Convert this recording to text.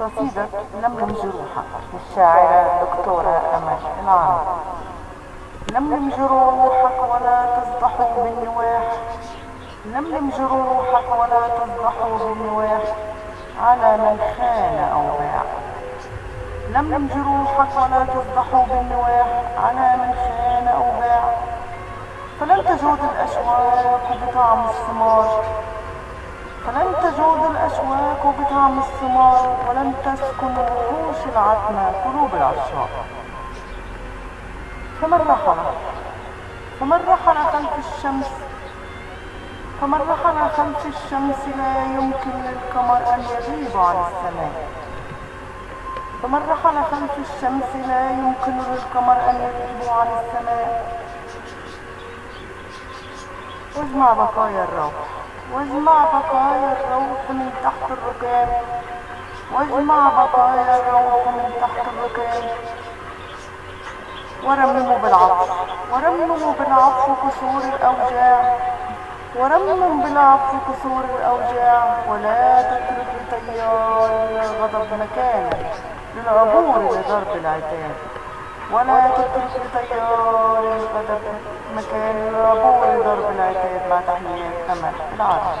قصيدة لملم جروحك للشاعرة دكتورة أمل العرب لملم جروحك ولا تفضحوا بالنواح. لملم جروحك ولا تفضحوا بالنواح على من خان أو باع لملم جروحك ولا تفضحوا بالنواح. على من خان أو باع. فلن تجود الأشواق بطعم الثمار. فلن تجود الأشواق بطعم الثمار ولن تسكن وحوش العتمة قلوب العشاق فمن رحل فمن رحل خلف الشمس؟ فمن رحل خلف الشمس لا يمكن للقمر أن يغيب عن السماء. فمن رحل خلف الشمس لا يمكن للقمر أن يغيب عن السماء. واجمع بقايا الروح. واجمع بقايا الروح من تحت الركام واجمع بقايا الروح من تحت الركام ورمموا بالعطف. ورمموا بالعطف كسور الأوجاع. ورمم بالعطف كسور الأوجاع. ولا تترك لتيار الغضب مكانا للعبور لضرب العتاب. ولا تترك لتيار الغضب مكان للعبور لضرب العتاب مع تحيات أمل العرب